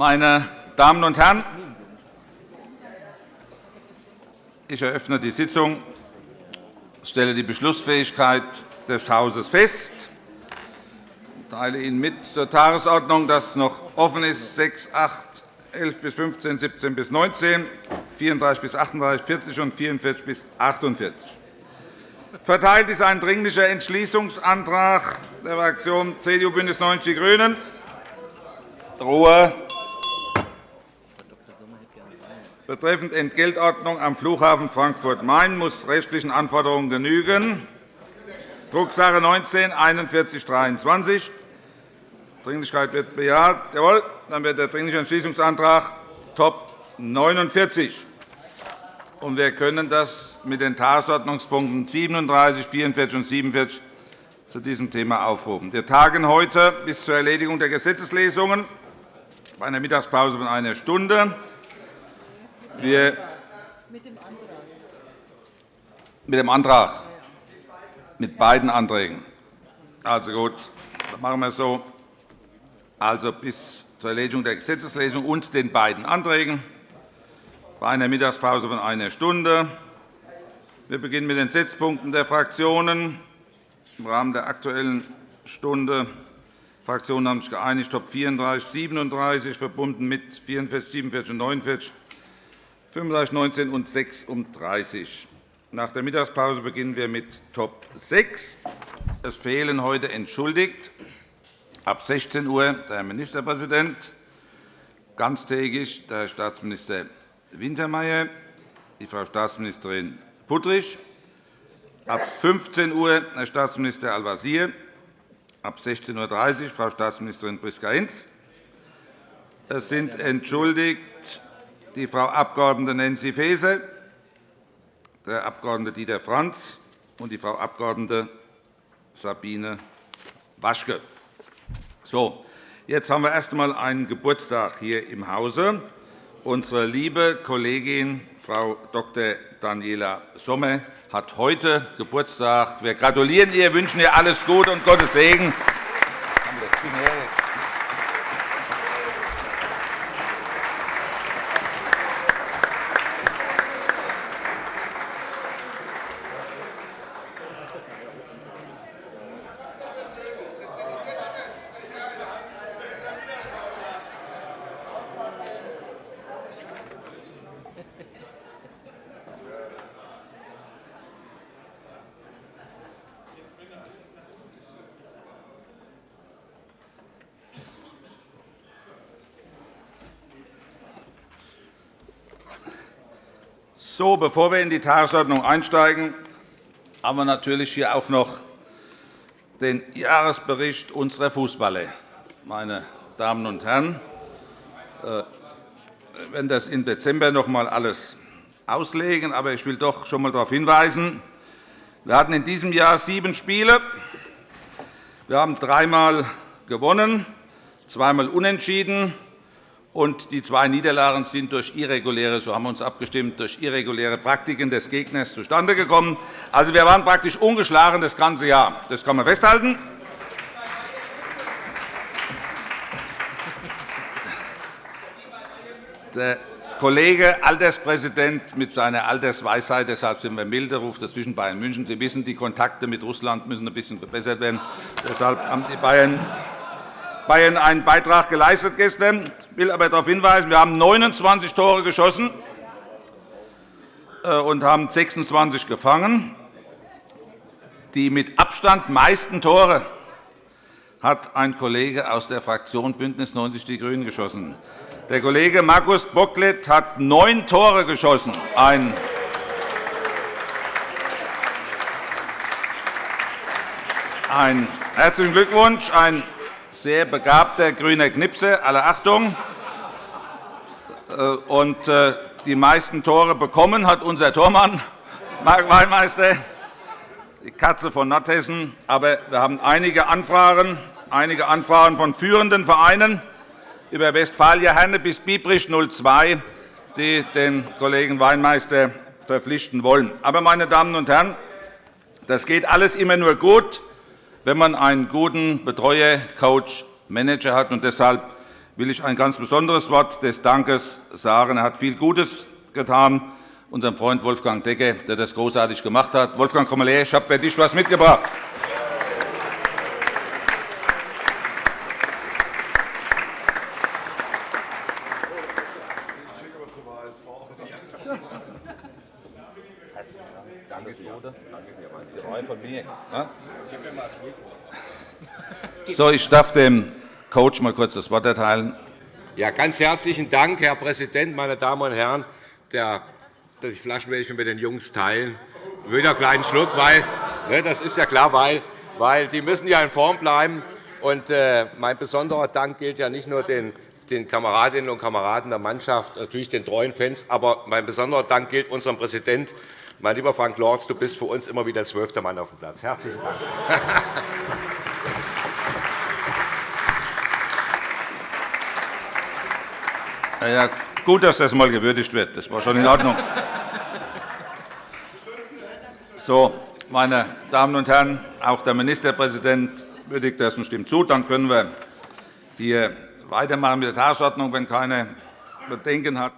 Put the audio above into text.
Meine Damen und Herren, ich eröffne die Sitzung. Stelle die Beschlussfähigkeit des Hauses fest. Ich teile Ihnen mit zur Tagesordnung, dass noch offen ist 6, 8, 11 bis 15, 17 bis 19, 34 bis 38, 40 und 44 bis 48. Verteilt ist ein Dringlicher Entschließungsantrag der Fraktion CDU BÜNDNIS 90 die GRÜNEN. Ruhe betreffend Entgeltordnung am Flughafen Frankfurt-Main muss rechtlichen Anforderungen genügen. Drucksache 19 4123. Dringlichkeit wird bejaht. Jawohl. Dann wird der Dringliche Entschließungsantrag Top 49. Und wir können das mit den Tagesordnungspunkten 37, 44 und 47 zu diesem Thema aufrufen. Wir tagen heute bis zur Erledigung der Gesetzeslesungen bei einer Mittagspause von einer Stunde. Wir mit dem Antrag. Mit beiden Anträgen. Also gut, dann machen wir es so. Also bis zur Erledigung der Gesetzeslesung und den beiden Anträgen bei einer Mittagspause von einer Stunde. Wir beginnen mit den Setzpunkten der Fraktionen im Rahmen der Aktuellen Stunde. Die Fraktionen haben sich geeinigt, Top 34, 37 verbunden mit 44, 47 und 49, 35, 19 und 36. Nach der Mittagspause beginnen wir mit Top 6. Es fehlen heute entschuldigt ab 16 Uhr der Herr Ministerpräsident, ganztägig der Herr Staatsminister Wintermeyer, die Frau Staatsministerin Puttrich, ab 15 Uhr Herr Staatsminister Al-Wazir, ab 16.30 Uhr Frau Staatsministerin Priska-Hinz. Es sind entschuldigt die Frau Abg. Nancy Faeser, der Abg. Dieter Franz und die Frau Abg. Sabine Waschke. So, jetzt haben wir erst einmal einen Geburtstag hier im Hause. Unsere liebe Kollegin Frau Dr. Daniela Sommer hat heute Geburtstag. Wir gratulieren ihr, wünschen ihr alles Gute und Gottes Segen. So, bevor wir in die Tagesordnung einsteigen, haben wir natürlich hier auch noch den Jahresbericht unserer Fußballer. Meine Damen und Herren, äh, wir werden das im Dezember noch einmal alles auslegen, aber ich will doch schon einmal darauf hinweisen, wir hatten in diesem Jahr sieben Spiele. Wir haben dreimal gewonnen, zweimal unentschieden und die zwei Niederlagen sind durch irreguläre, so haben wir uns abgestimmt, durch irreguläre Praktiken des Gegners zustande gekommen. Also, wir waren praktisch ungeschlagen das ganze Jahr. Das kann man festhalten. Der Kollege Alterspräsident mit seiner Altersweisheit, deshalb sind wir milde, ruft dazwischen Bayern München. Sie wissen, die Kontakte mit Russland müssen ein bisschen verbessert werden. Deshalb haben die Bayern Bayern einen Beitrag geleistet gestern. Ich will aber darauf hinweisen, wir haben 29 Tore geschossen äh, und haben 26 gefangen. Die mit Abstand meisten Tore hat ein Kollege aus der Fraktion BÜNDNIS 90 die GRÜNEN geschossen. Der Kollege Markus Bocklet hat neun Tore geschossen. Ein herzlichen Glückwunsch, ein sehr begabter grüner Knipse, alle Achtung. Äh, und äh, die meisten Tore bekommen hat unser Tormann, Marc Weinmeister, die Katze von Nordhessen. Aber wir haben einige Anfragen, einige Anfragen von führenden Vereinen über Westfalia Herne bis Biebrich 02, die den Kollegen Weinmeister verpflichten wollen. Aber, meine Damen und Herren, das geht alles immer nur gut, wenn man einen guten Betreuer, Coach, Manager hat. Und deshalb will ich ein ganz besonderes Wort des Dankes sagen. Er hat viel Gutes getan, unserem Freund Wolfgang Decke, der das großartig gemacht hat. Wolfgang, komm mal her, ich habe für dich etwas mitgebracht. Danke, Danke, von mir. So, ich darf dem Coach mal kurz das Wort erteilen. Ja, ganz herzlichen Dank, Herr Präsident, meine Damen und Herren. Der, dass ich Flaschen werde ich mit den Jungs teilen. Ich will einen kleinen Schluck, weil ne, das ist ja klar, weil, weil die müssen ja in Form bleiben. Und äh, mein besonderer Dank gilt ja nicht nur den, den Kameradinnen und Kameraden der Mannschaft, natürlich den treuen Fans, aber mein besonderer Dank gilt unserem Präsidenten. Mein lieber Frank Lorz, du bist für uns immer wieder zwölfter Mann auf dem Platz. Herzlichen Dank. Ja, gut, dass das einmal gewürdigt wird. Das war schon in Ordnung. So, meine Damen und Herren, auch der Ministerpräsident würdigt das und stimmt zu. Dann können wir hier weitermachen mit der Tagesordnung, wenn keine Bedenken hat.